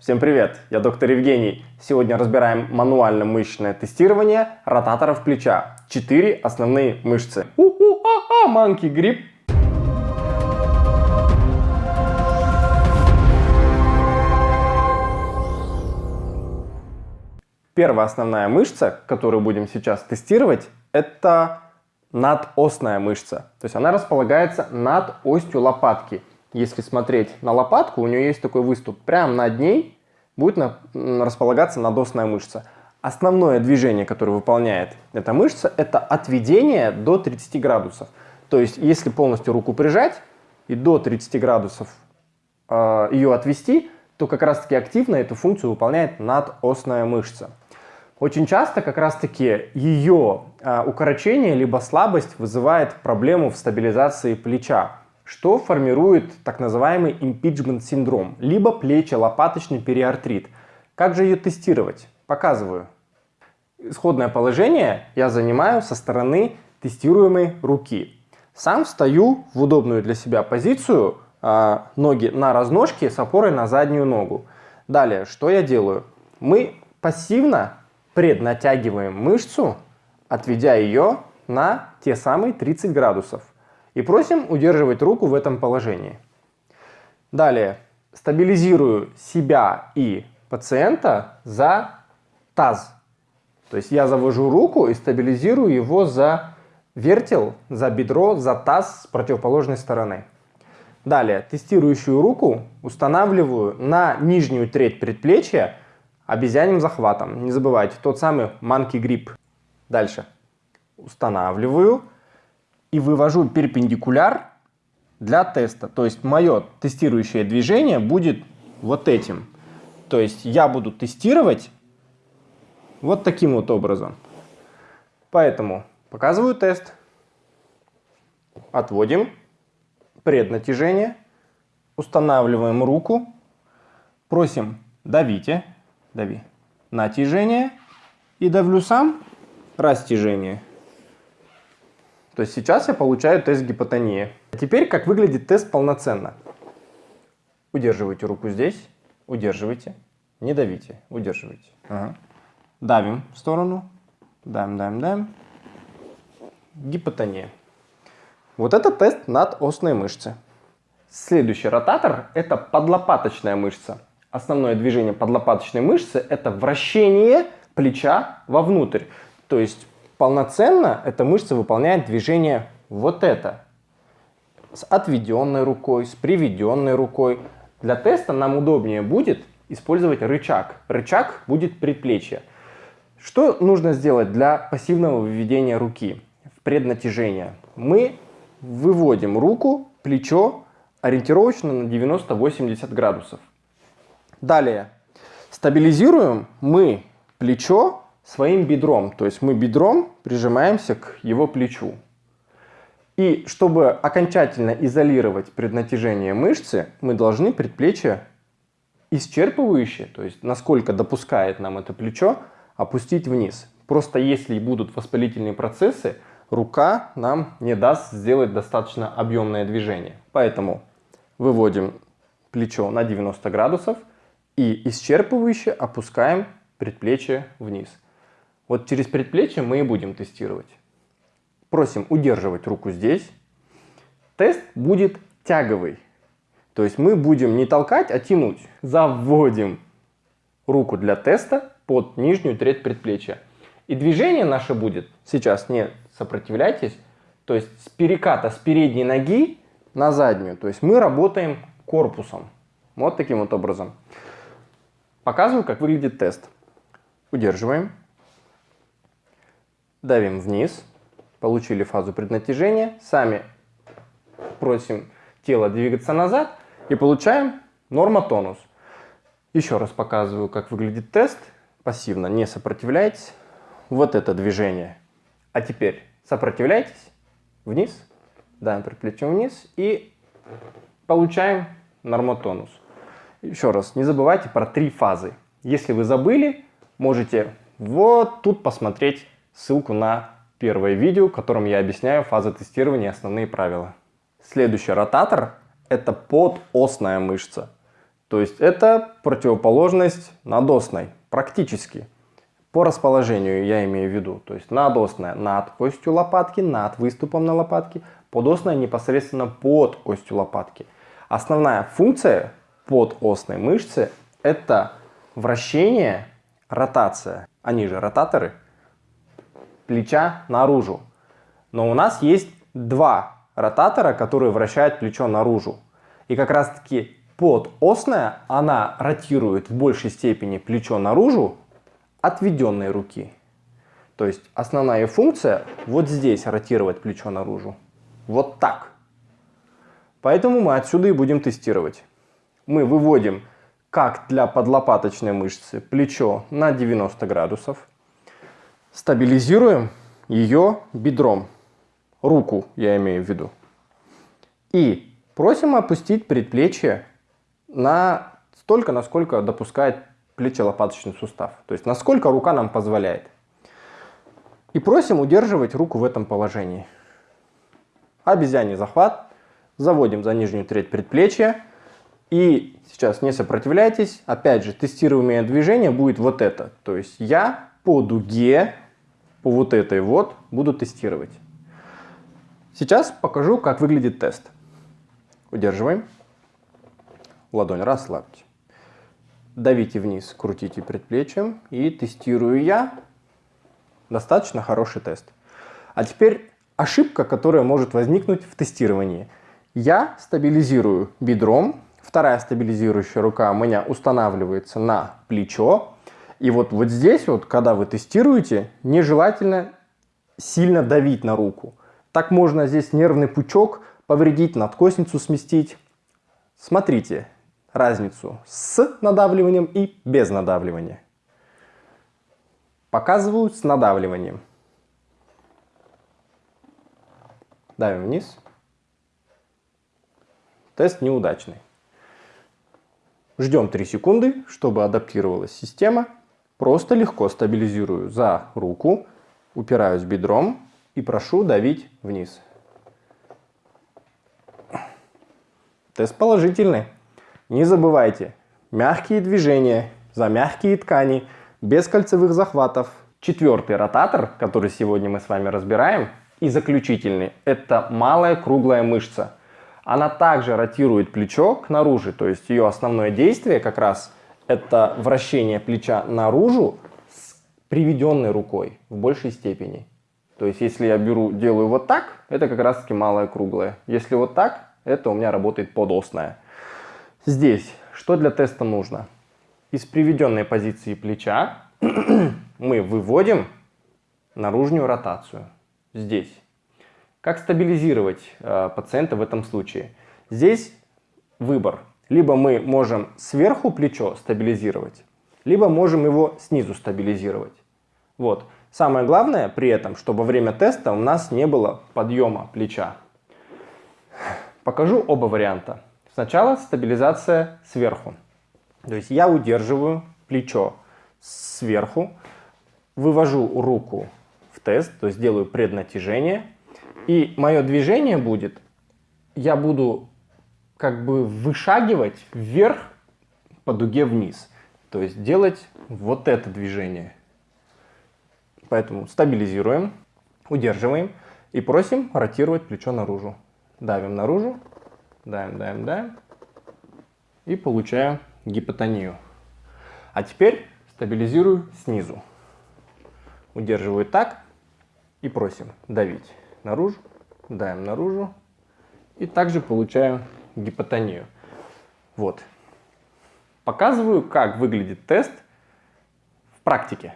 Всем привет, я доктор Евгений. Сегодня разбираем мануально-мышечное тестирование ротаторов плеча. Четыре основные мышцы. У-у-а-а, манки грипп. Первая основная мышца, которую будем сейчас тестировать, это надосная мышца. То есть она располагается над остью лопатки. Если смотреть на лопатку, у нее есть такой выступ. Прямо над ней будет на, располагаться надосная мышца. Основное движение, которое выполняет эта мышца, это отведение до 30 градусов. То есть если полностью руку прижать и до 30 градусов э, ее отвести, то как раз таки активно эту функцию выполняет надосная мышца. Очень часто как раз-таки ее а, укорочение либо слабость вызывает проблему в стабилизации плеча, что формирует так называемый импичмент синдром, либо плечо-лопаточный периартрит. Как же ее тестировать? Показываю. Исходное положение я занимаю со стороны тестируемой руки. Сам встаю в удобную для себя позицию, а, ноги на разножке с опорой на заднюю ногу. Далее, что я делаю? Мы пассивно преднатягиваем мышцу, отведя ее на те самые 30 градусов. И просим удерживать руку в этом положении. Далее стабилизирую себя и пациента за таз. То есть я завожу руку и стабилизирую его за вертел, за бедро, за таз с противоположной стороны. Далее тестирующую руку устанавливаю на нижнюю треть предплечья обезьяним захватом. Не забывайте, тот самый monkey grip. Дальше. Устанавливаю и вывожу перпендикуляр для теста. То есть мое тестирующее движение будет вот этим. То есть я буду тестировать вот таким вот образом. Поэтому показываю тест. Отводим преднатяжение. Устанавливаем руку. Просим давите дави. Натяжение. И давлю сам растяжение. То есть сейчас я получаю тест гипотонии. А теперь как выглядит тест полноценно. Удерживайте руку здесь, удерживайте, не давите, удерживайте. Ага. Давим в сторону, давим, давим, давим. Гипотония. Вот это тест над осной мышцы. Следующий ротатор – это подлопаточная мышца. Основное движение подлопаточной мышцы – это вращение плеча вовнутрь. То есть полноценно эта мышца выполняет движение вот это. С отведенной рукой, с приведенной рукой. Для теста нам удобнее будет использовать рычаг. Рычаг будет предплечье. Что нужно сделать для пассивного выведения руки в преднатяжение? Мы выводим руку, плечо ориентировочно на 90-80 градусов. Далее. Стабилизируем мы плечо своим бедром. То есть мы бедром прижимаемся к его плечу. И чтобы окончательно изолировать преднатяжение мышцы, мы должны предплечье исчерпывающее, то есть насколько допускает нам это плечо, опустить вниз. Просто если будут воспалительные процессы, рука нам не даст сделать достаточно объемное движение. Поэтому выводим плечо на 90 градусов – и исчерпывающе опускаем предплечье вниз. Вот через предплечье мы и будем тестировать. Просим удерживать руку здесь. Тест будет тяговый. То есть мы будем не толкать, а тянуть. Заводим руку для теста под нижнюю треть предплечья. И движение наше будет, сейчас не сопротивляйтесь, то есть с переката с передней ноги на заднюю. То есть мы работаем корпусом. Вот таким вот образом. Показываю, как выглядит тест. Удерживаем. Давим вниз. Получили фазу преднатяжения. Сами просим тело двигаться назад. И получаем нормотонус. Еще раз показываю, как выглядит тест. Пассивно не сопротивляйтесь. Вот это движение. А теперь сопротивляйтесь. Вниз. Давим предплечье вниз. И получаем нормотонус. Еще раз, не забывайте про три фазы. Если вы забыли, можете вот тут посмотреть ссылку на первое видео, в котором я объясняю фазы тестирования и основные правила. Следующий ротатор – это подосная мышца. То есть это противоположность надосной, практически. По расположению я имею в виду. То есть надосная над остью лопатки, над выступом на лопатке, подосная непосредственно под остью лопатки. Основная функция подосной мышцы это вращение, ротация, они же ротаторы, плеча наружу. Но у нас есть два ротатора, которые вращают плечо наружу. И как раз таки подосная, она ротирует в большей степени плечо наружу отведенной руки. То есть основная функция вот здесь ротировать плечо наружу. Вот так. Поэтому мы отсюда и будем тестировать. Мы выводим, как для подлопаточной мышцы, плечо на 90 градусов. Стабилизируем ее бедром. Руку я имею в виду. И просим опустить предплечье на столько, насколько допускает плечо-лопаточный сустав. То есть насколько рука нам позволяет. И просим удерживать руку в этом положении. Обезьяний захват. Заводим за нижнюю треть предплечья. И сейчас не сопротивляйтесь. Опять же, тестируемое движение будет вот это. То есть я по дуге, по вот этой вот, буду тестировать. Сейчас покажу, как выглядит тест. Удерживаем. Ладонь расслабьте. Давите вниз, крутите предплечьем и тестирую я. Достаточно хороший тест. А теперь ошибка, которая может возникнуть в тестировании. Я стабилизирую бедром, вторая стабилизирующая рука у меня устанавливается на плечо. И вот, вот здесь, вот, когда вы тестируете, нежелательно сильно давить на руку. Так можно здесь нервный пучок повредить, надкосницу сместить. Смотрите разницу с надавливанием и без надавливания. Показываю с надавливанием. Давим вниз. Тест неудачный. Ждем 3 секунды, чтобы адаптировалась система. Просто легко стабилизирую за руку, упираюсь бедром и прошу давить вниз. Тест положительный. Не забывайте, мягкие движения за мягкие ткани, без кольцевых захватов. Четвертый ротатор, который сегодня мы с вами разбираем, и заключительный, это малая круглая мышца. Она также ротирует плечо к наружу, то есть ее основное действие как раз это вращение плеча наружу с приведенной рукой в большей степени. То есть если я беру, делаю вот так, это как раз таки малая круглая. Если вот так, это у меня работает подосная. Здесь что для теста нужно? Из приведенной позиции плеча мы выводим наружную ротацию здесь. Как стабилизировать э, пациента в этом случае? Здесь выбор. Либо мы можем сверху плечо стабилизировать, либо можем его снизу стабилизировать. Вот. Самое главное при этом, чтобы во время теста у нас не было подъема плеча. Покажу оба варианта. Сначала стабилизация сверху. То есть я удерживаю плечо сверху, вывожу руку в тест, то есть делаю преднатяжение. И мое движение будет, я буду как бы вышагивать вверх по дуге вниз. То есть делать вот это движение. Поэтому стабилизируем, удерживаем и просим ротировать плечо наружу. Давим наружу, давим, давим, давим и получаем гипотонию. А теперь стабилизирую снизу. Удерживаю так и просим давить наружу, даем наружу. И также получаю гипотонию. Вот. Показываю, как выглядит тест в практике.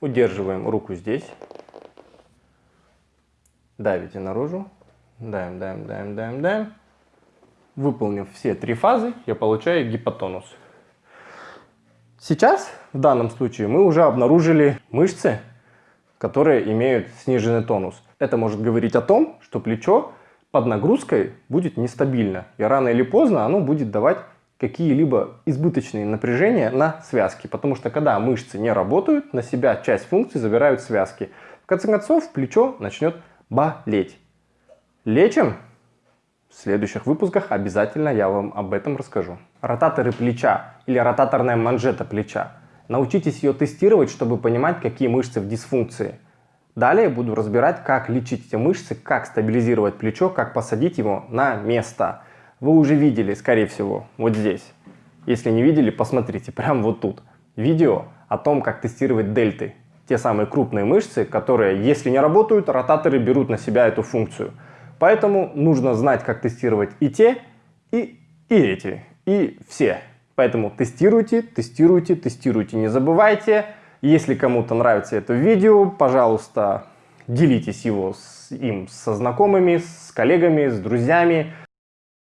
Удерживаем руку здесь. Давите наружу. Даем, даем, даем, даем, даем. Выполнив все три фазы, я получаю гипотонус. Сейчас, в данном случае, мы уже обнаружили мышцы, которые имеют сниженный тонус. Это может говорить о том, что плечо под нагрузкой будет нестабильно. И рано или поздно оно будет давать какие-либо избыточные напряжения на связки. Потому что когда мышцы не работают, на себя часть функций забирают связки. В конце концов, плечо начнет болеть. Лечим В следующих выпусках обязательно я вам об этом расскажу. Ротаторы плеча или ротаторная манжета плеча. Научитесь ее тестировать, чтобы понимать, какие мышцы в дисфункции. Далее буду разбирать, как лечить эти мышцы, как стабилизировать плечо, как посадить его на место. Вы уже видели, скорее всего, вот здесь. Если не видели, посмотрите, прямо вот тут. Видео о том, как тестировать дельты. Те самые крупные мышцы, которые, если не работают, ротаторы берут на себя эту функцию. Поэтому нужно знать, как тестировать и те, и, и эти, и все. Поэтому тестируйте, тестируйте, тестируйте. Не забывайте, если кому-то нравится это видео, пожалуйста, делитесь его с им со знакомыми, с коллегами, с друзьями.